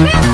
Woo!